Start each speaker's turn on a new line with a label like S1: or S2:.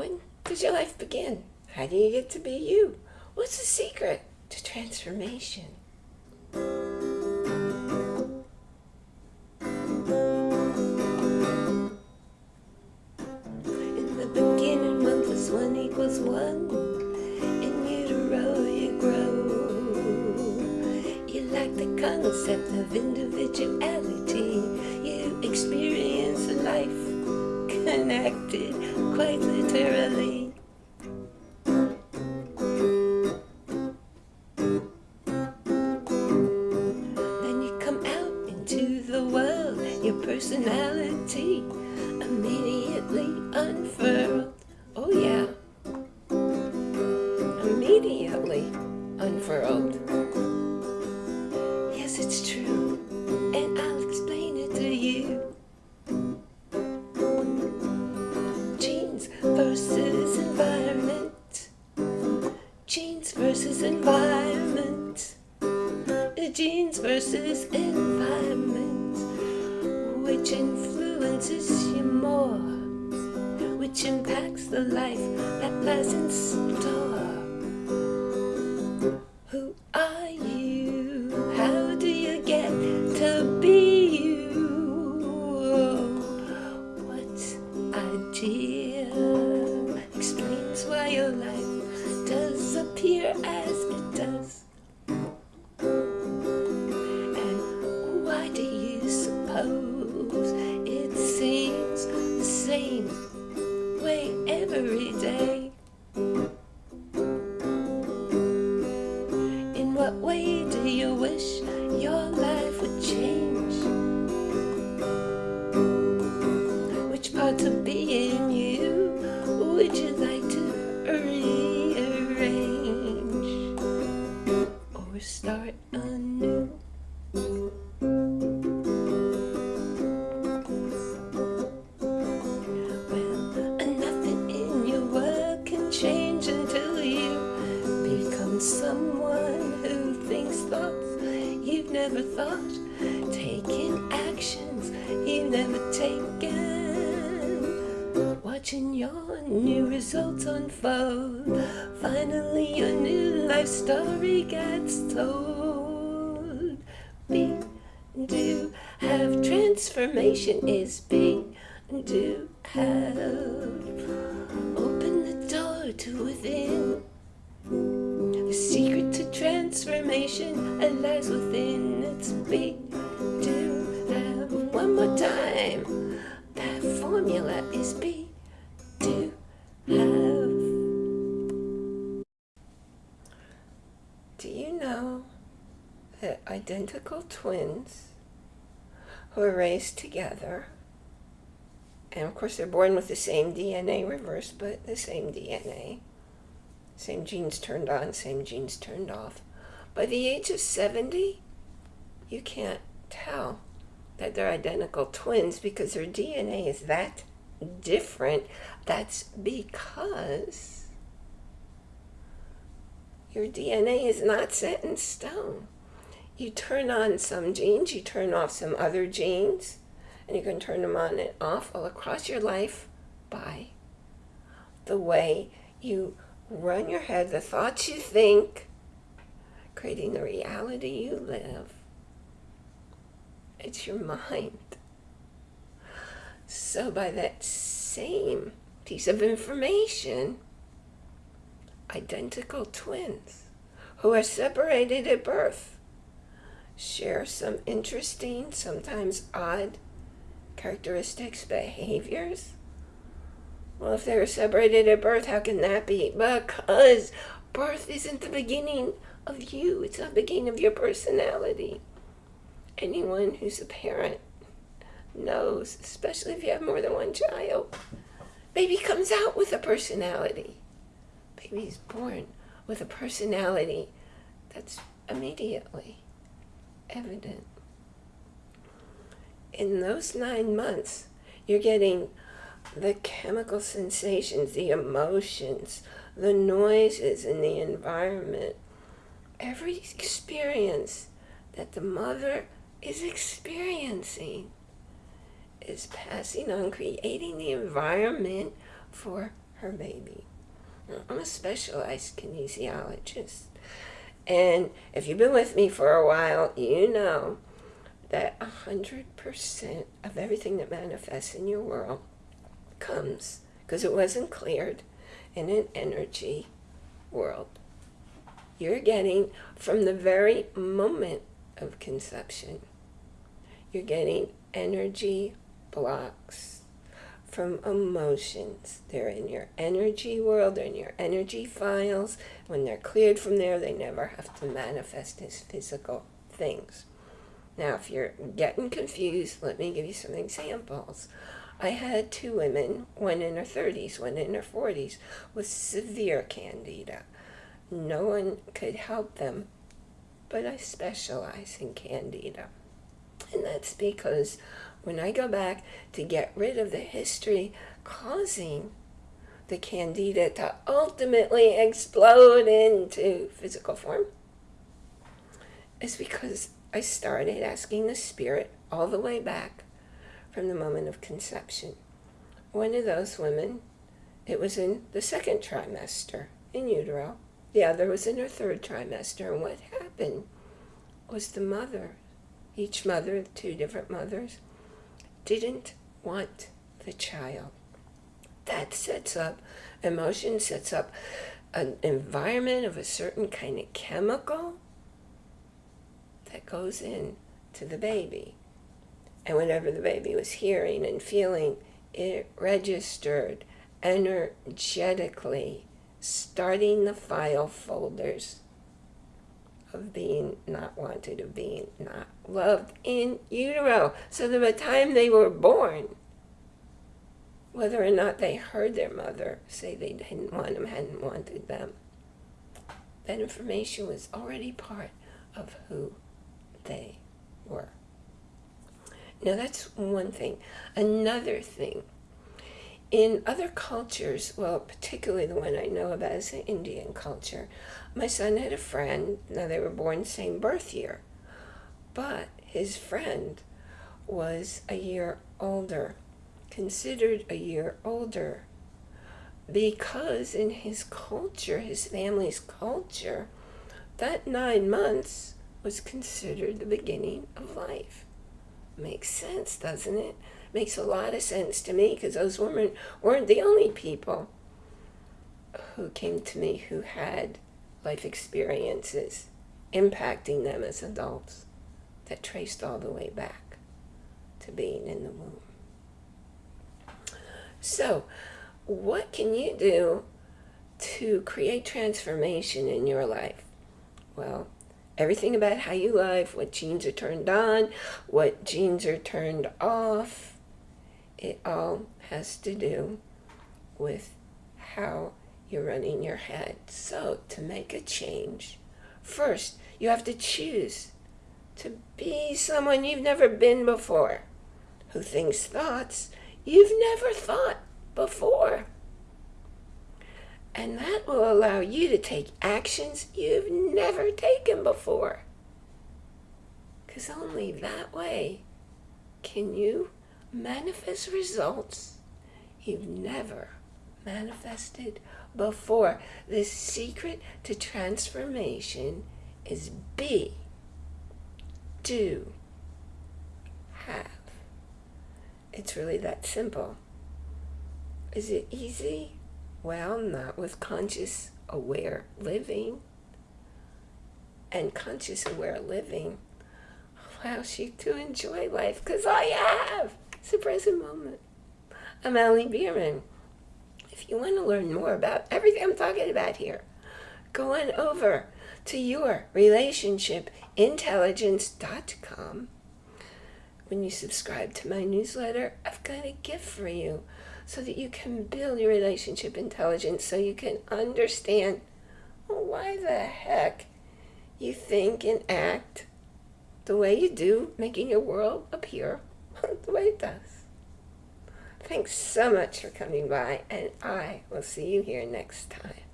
S1: When does your life begin? How do you get to be you? What's the secret to transformation? In the beginning, one plus one equals one. In utero, you grow. You like the concept of individuality. You experience life connected quite literally. Which impacts the life that lies in store? Who are you? How do you get to be you? What idea explains why your life does appear as it does? You wish your life would change? Which parts of being you would you like to rearrange or start watching your new results unfold. Finally, your new life story gets told. Be, do, have transformation is be, do, have. Open the door to within. The secret to transformation lies within its be, do, have. One more time. That formula is be, know that identical twins who are raised together, and of course they're born with the same DNA reverse, but the same DNA, same genes turned on, same genes turned off. By the age of 70, you can't tell that they're identical twins because their DNA is that different. That's because your DNA is not set in stone. You turn on some genes, you turn off some other genes, and you can turn them on and off all across your life by the way you run your head, the thoughts you think, creating the reality you live. It's your mind. So by that same piece of information, identical twins who are separated at birth share some interesting, sometimes odd characteristics, behaviors. Well, if they were separated at birth, how can that be? Because birth isn't the beginning of you. It's the beginning of your personality. Anyone who's a parent knows, especially if you have more than one child, baby comes out with a personality. Baby's born with a personality that's immediately evident. In those nine months, you're getting the chemical sensations, the emotions, the noises in the environment, every experience that the mother is experiencing is passing on, creating the environment for her baby. I'm a specialized kinesiologist. And if you've been with me for a while, you know that 100% of everything that manifests in your world comes because it wasn't cleared in an energy world. You're getting from the very moment of conception, you're getting energy blocks from emotions. They're in your energy world, they're in your energy files. When they're cleared from there, they never have to manifest as physical things. Now, if you're getting confused, let me give you some examples. I had two women, one in her 30s, one in her 40s, with severe candida. No one could help them, but I specialize in candida. And that's because when I go back to get rid of the history causing the candida to ultimately explode into physical form, is because I started asking the spirit all the way back from the moment of conception. One of those women, it was in the second trimester in utero. The other was in her third trimester. And what happened was the mother, each mother, two different mothers, didn't want the child. That sets up, emotion sets up an environment of a certain kind of chemical that goes in to the baby. And whatever the baby was hearing and feeling, it registered energetically, starting the file folders of being not wanted, of being not loved in utero. So that by the time they were born, whether or not they heard their mother say they didn't want them, hadn't wanted them, that information was already part of who they were. Now that's one thing. Another thing, in other cultures, well, particularly the one I know about is the Indian culture, my son had a friend, now they were born same birth year, but his friend was a year older, considered a year older, because in his culture, his family's culture, that nine months was considered the beginning of life. Makes sense, doesn't it? Makes a lot of sense to me because those women weren't the only people who came to me who had life experiences impacting them as adults that traced all the way back to being in the womb. So, what can you do to create transformation in your life? Well, everything about how you live, what genes are turned on, what genes are turned off. It all has to do with how you're running your head. So to make a change, first you have to choose to be someone you've never been before, who thinks thoughts you've never thought before. And that will allow you to take actions you've never taken before. Because only that way can you manifest results you've never manifested before. The secret to transformation is be, do, have. It's really that simple. Is it easy? Well, not with conscious aware living. And conscious aware living allows you to enjoy life because I have. Present moment. I'm Allie Bierman. If you want to learn more about everything I'm talking about here, go on over to yourrelationshipintelligence.com. When you subscribe to my newsletter, I've got a gift for you so that you can build your relationship intelligence so you can understand why the heck you think and act the way you do, making your world appear way it. Thanks so much for coming by, and I will see you here next time.